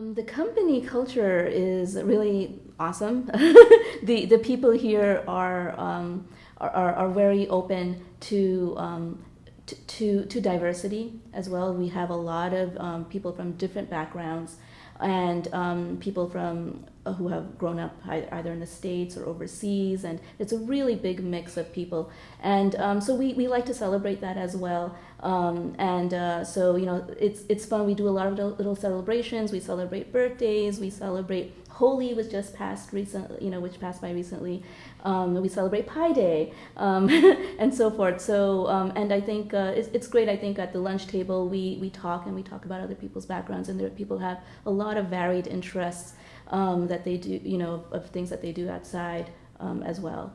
Um, the company culture is really awesome. the the people here are, um, are, are very open to, um, to to diversity as well. We have a lot of um, people from different backgrounds and um, people from who have grown up either in the states or overseas and it's a really big mix of people and um, so we, we like to celebrate that as well um, and uh, so you know it's it's fun we do a lot of little celebrations we celebrate birthdays we celebrate Holi was just passed recently, you know, which passed by recently. Um, we celebrate Pi Day um, and so forth. So, um, and I think uh, it's, it's great. I think at the lunch table we, we talk and we talk about other people's backgrounds, and there people have a lot of varied interests um, that they do, you know, of things that they do outside um, as well.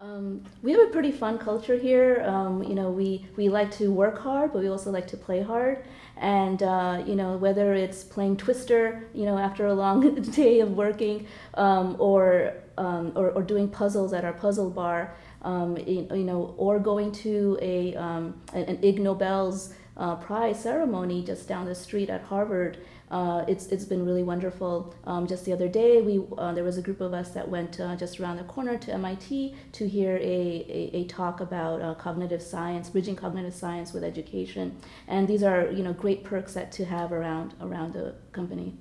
Um, we have a pretty fun culture here. Um, you know, we, we like to work hard, but we also like to play hard. And, uh, you know, whether it's playing Twister, you know, after a long day of working, um, or, um, or, or, doing puzzles at our puzzle bar, um, you, you, know, or going to a, um, an Ig Nobel's uh, prize ceremony just down the street at Harvard uh, it's, it's been really wonderful. Um, just the other day, we, uh, there was a group of us that went uh, just around the corner to MIT to hear a, a, a talk about uh, cognitive science, bridging cognitive science with education. And these are you know, great perks that to have around, around the company.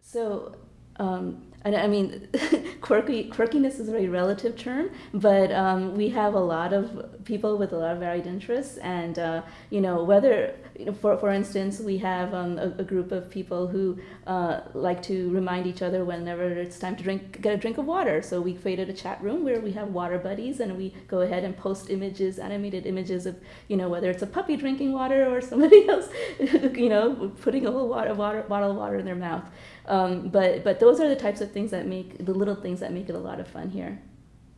So um, and I mean, quirky quirkiness is a very relative term, but um, we have a lot of people with a lot of varied interests, and uh, you know whether you know, for for instance, we have um, a, a, group of people who uh, like to remind each other whenever it's time to drink get a drink of water. So we created a chat room where we have water buddies, and we go ahead and post images, animated images of you know whether it's a puppy drinking water or somebody else, you know, putting a whole water, water bottle of water in their mouth. Um, but but those are the types of things that make the little things that make it a lot of fun here.